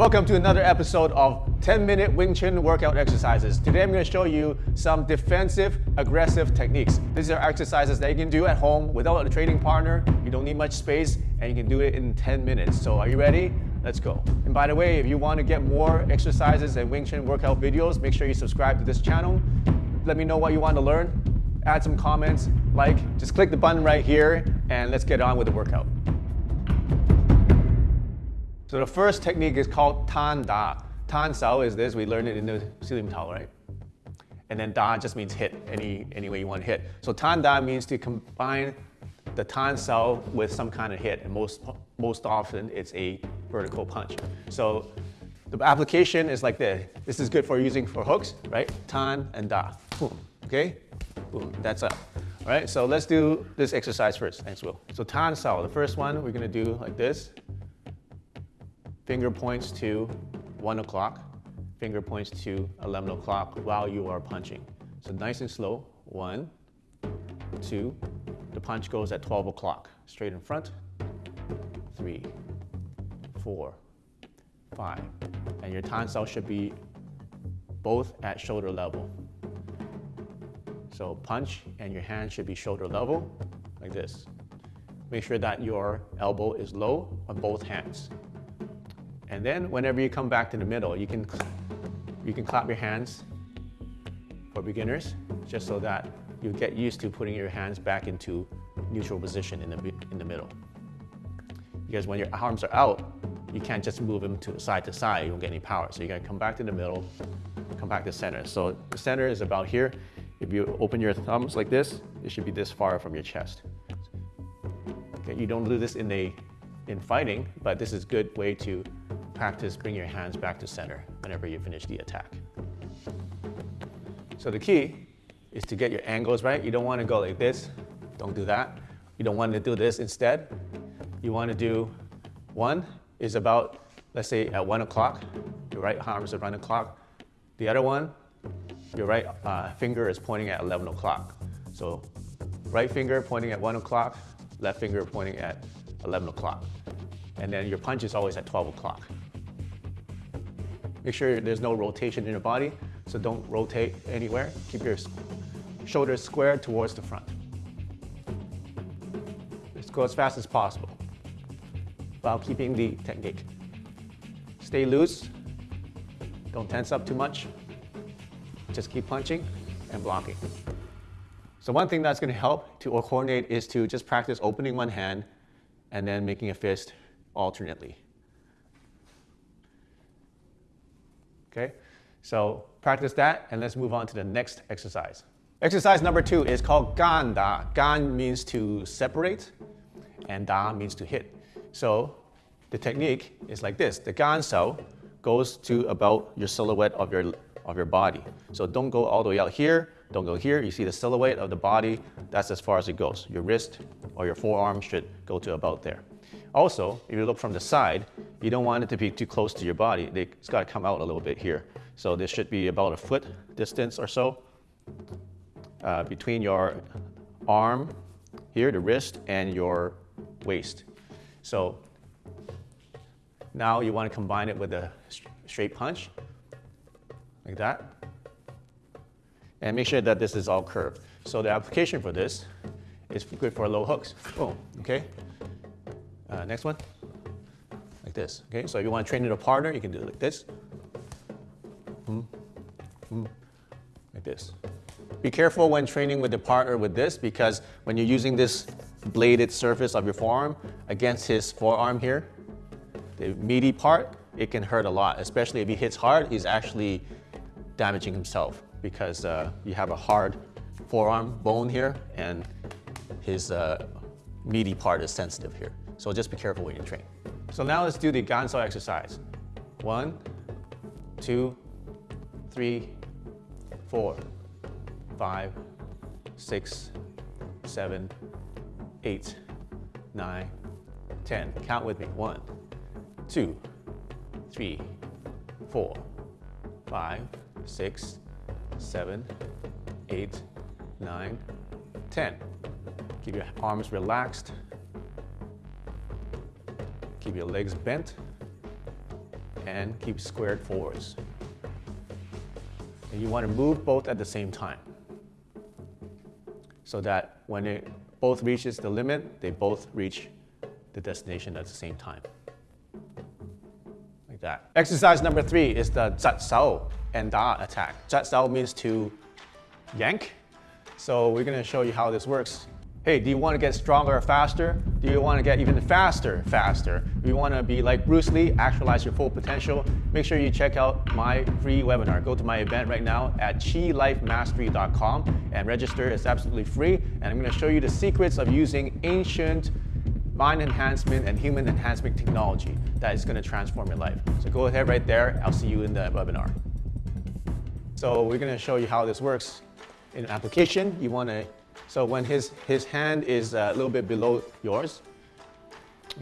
Welcome to another episode of 10 minute Wing Chun workout exercises. Today I'm going to show you some defensive aggressive techniques. These are exercises that you can do at home without a training partner. You don't need much space and you can do it in 10 minutes. So are you ready? Let's go. And by the way, if you want to get more exercises and Wing Chun workout videos, make sure you subscribe to this channel. Let me know what you want to learn. Add some comments, like, just click the button right here and let's get on with the workout. So the first technique is called Tan Da. Tan Sao is this, we learned it in the Siu Lim Tao, right? And then Da just means hit, any, any way you want to hit. So Tan Da means to combine the Tan Sao with some kind of hit, and most, most often it's a vertical punch. So the application is like this. This is good for using for hooks, right? Tan and Da, boom, okay? Boom, that's up. All right, so let's do this exercise first. Thanks, Will. So Tan Sao, the first one we're gonna do like this. Finger points to 1 o'clock, finger points to 11 o'clock while you are punching. So nice and slow, one, two, the punch goes at 12 o'clock. Straight in front, three, four, five. And your tan sao should be both at shoulder level. So punch and your hand should be shoulder level, like this. Make sure that your elbow is low on both hands. And then whenever you come back to the middle, you can, you can clap your hands for beginners, just so that you get used to putting your hands back into neutral position in the, in the middle. Because when your arms are out, you can't just move them to side to side, you won't get any power. So you gotta come back to the middle, come back to center. So the center is about here. If you open your thumbs like this, it should be this far from your chest. Okay, you don't do this in, a, in fighting, but this is a good way to practice bring your hands back to center whenever you finish the attack. So the key is to get your angles right. You don't want to go like this. Don't do that. You don't want to do this instead. You want to do one is about, let's say at one o'clock, your right arm is at one o'clock. The other one, your right uh, finger is pointing at 11 o'clock. So right finger pointing at one o'clock, left finger pointing at 11 o'clock. And then your punch is always at 12 o'clock. Make sure there's no rotation in your body, so don't rotate anywhere. Keep your shoulders squared towards the front. Let's go as fast as possible while keeping the technique. Stay loose, don't tense up too much. Just keep punching and blocking. So one thing that's gonna help to coordinate is to just practice opening one hand and then making a fist alternately. Okay, so practice that and let's move on to the next exercise. Exercise number two is called gan da. Gan means to separate and da means to hit. So the technique is like this. The gan sao goes to about your silhouette of your, of your body. So don't go all the way out here, don't go here. You see the silhouette of the body, that's as far as it goes. Your wrist or your forearm should go to about there. Also, if you look from the side, you don't want it to be too close to your body. It's got to come out a little bit here. So this should be about a foot distance or so uh, between your arm here, the wrist, and your waist. So now you want to combine it with a straight punch, like that. And make sure that this is all curved. So the application for this is good for low hooks. Boom, okay? Uh, next one, like this. Okay, so if you want to train with a partner, you can do it like this. Mm, like this. Be careful when training with the partner with this because when you're using this bladed surface of your forearm against his forearm here, the meaty part, it can hurt a lot, especially if he hits hard, he's actually damaging himself because uh, you have a hard forearm bone here and his uh, meaty part is sensitive here. So just be careful when you train. So now let's do the gan sao exercise. One, two, three, four, five, six, seven, eight, nine, ten. Count with me. One, two, three, four, five, six, seven, eight, nine, ten. Keep your arms relaxed. Keep your legs bent. and keep squared forwards. And you want to move both at the same time so that when it both reaches the limit, they both reach the destination at the same time. Like that. Exercise number three is the zat sao and da attack. Zat sao means to yank. So we're gonna show you how this works Hey, do you want to get stronger or faster? Do you want to get even faster, faster? Do you want to be like Bruce Lee, actualize your full potential? Make sure you check out my free webinar. Go to my event right now at chilifemastery.com and register. It's absolutely free. And I'm going to show you the secrets of using ancient mind enhancement and human enhancement technology that is going to transform your life. So go ahead right there. I'll see you in the webinar. So we're going to show you how this works in application. You want to so when his, his hand is uh, a little bit below yours,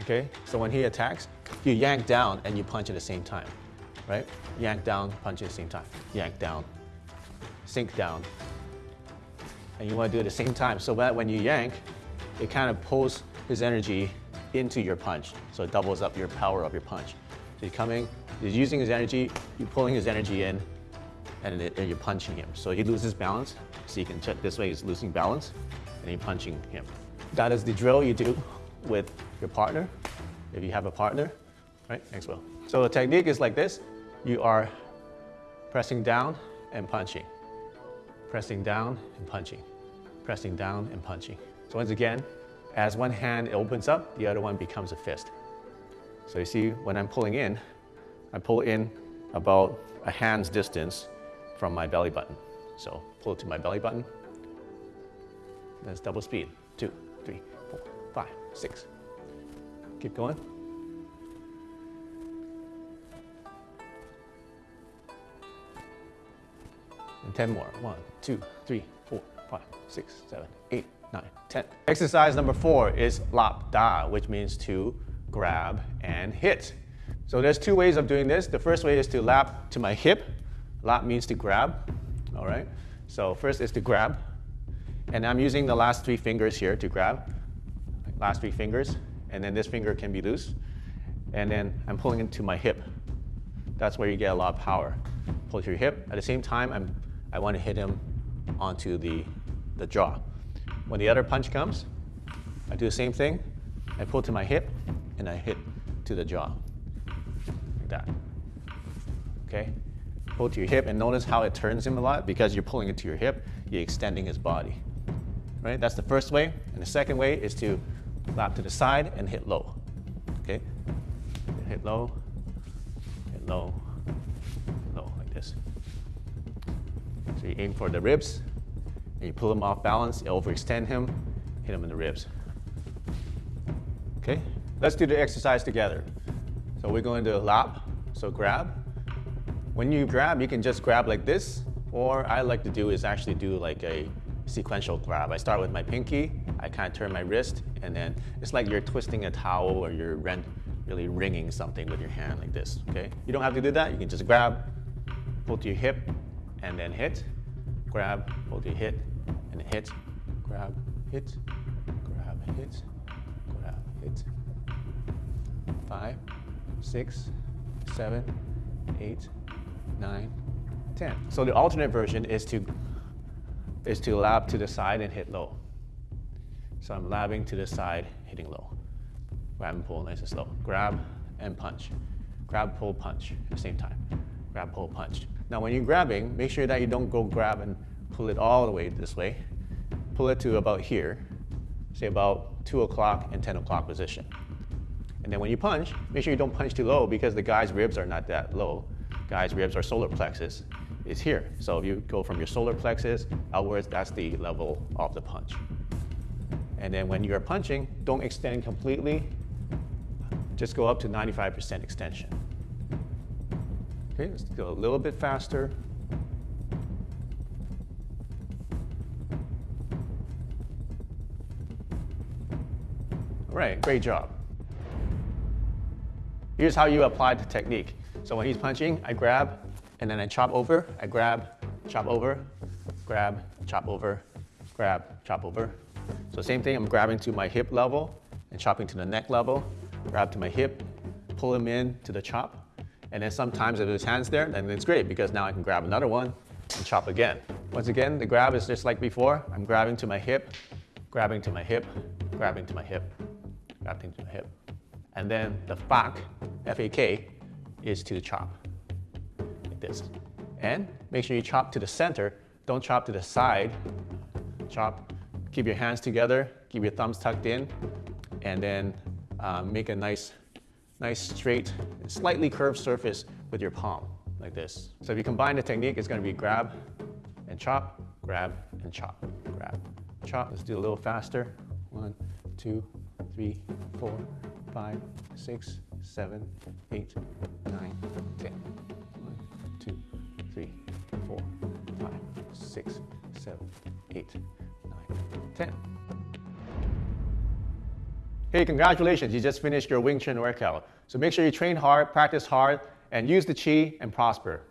okay? So when he attacks, you yank down and you punch at the same time, right? Yank down, punch at the same time. Yank down, sink down. And you want to do it at the same time so that when you yank, it kind of pulls his energy into your punch. So it doubles up your power of your punch. So you're coming, you're using his energy, you're pulling his energy in, and, it, and you're punching him. So he loses balance, so you can check this way, he's losing balance, and you're punching him. That is the drill you do with your partner, if you have a partner, right? Thanks, Will. So the technique is like this. You are pressing down and punching, pressing down and punching, pressing down and punching. So once again, as one hand opens up, the other one becomes a fist. So you see, when I'm pulling in, I pull in about a hand's distance from my belly button. So pull it to my belly button. That's double speed. Two, three, four, five, six. Keep going. And 10 more. One, two, three, four, five, six, seven, eight, nine, 10. Exercise number four is lap da, which means to grab and hit. So there's two ways of doing this. The first way is to lap to my hip. Lap means to grab all right? So first is to grab, and I'm using the last three fingers here to grab, last three fingers, and then this finger can be loose, and then I'm pulling into my hip. That's where you get a lot of power. Pull to your hip. At the same time, I'm, I want to hit him onto the, the jaw. When the other punch comes, I do the same thing. I pull to my hip, and I hit to the jaw, like that. Okay? Pull to your hip and notice how it turns him a lot because you're pulling it to your hip, you're extending his body. Right? That's the first way. And the second way is to lap to the side and hit low. Okay? Hit low, hit low, low, like this. So you aim for the ribs, and you pull him off balance, you overextend him, hit him in the ribs. Okay? Let's do the exercise together. So we're going to lap, so grab, when you grab, you can just grab like this, or I like to do is actually do like a sequential grab. I start with my pinky, I kind of turn my wrist, and then it's like you're twisting a towel or you're really wringing something with your hand like this, okay? You don't have to do that, you can just grab, pull to your hip, and then hit, grab, pull to your hip, and hit, grab, hit, grab, hit, grab, hit. Five, six, seven, eight, 9, 10. So the alternate version is to, is to lap to the side and hit low. So I'm lapping to the side, hitting low. Grab and pull nice and slow. Grab and punch. Grab, pull, punch at the same time. Grab, pull, punch. Now when you're grabbing, make sure that you don't go grab and pull it all the way this way. Pull it to about here, say about 2 o'clock and 10 o'clock position. And then when you punch, make sure you don't punch too low because the guy's ribs are not that low guy's ribs or solar plexus is here. So if you go from your solar plexus outwards, that's the level of the punch. And then when you're punching, don't extend completely. Just go up to 95% extension. Okay, let's go a little bit faster. All right, great job. Here's how you apply the technique. So when he's punching, I grab, and then I chop over, I grab, chop over, grab, chop over, grab, chop over. So same thing, I'm grabbing to my hip level and chopping to the neck level, grab to my hip, pull him in to the chop, And then sometimes if there's hands there, then it's great because now I can grab another one and chop again. Once again, the grab is just like before. I'm grabbing to my hip, grabbing to my hip, grabbing to my hip, grabbing to my hip. And then the fak, F-A-K, is to chop, like this. And make sure you chop to the center, don't chop to the side. Chop, keep your hands together, keep your thumbs tucked in, and then um, make a nice, nice straight, slightly curved surface with your palm, like this. So if you combine the technique, it's gonna be grab and chop, grab and chop, grab, chop. Let's do a little faster. One, two, three, four, five, six, seven, eight, nine, ten. One, two, three, four, five, six, seven, eight, nine, ten. Hey, congratulations, you just finished your Wing Chun workout. So make sure you train hard, practice hard, and use the Chi and prosper.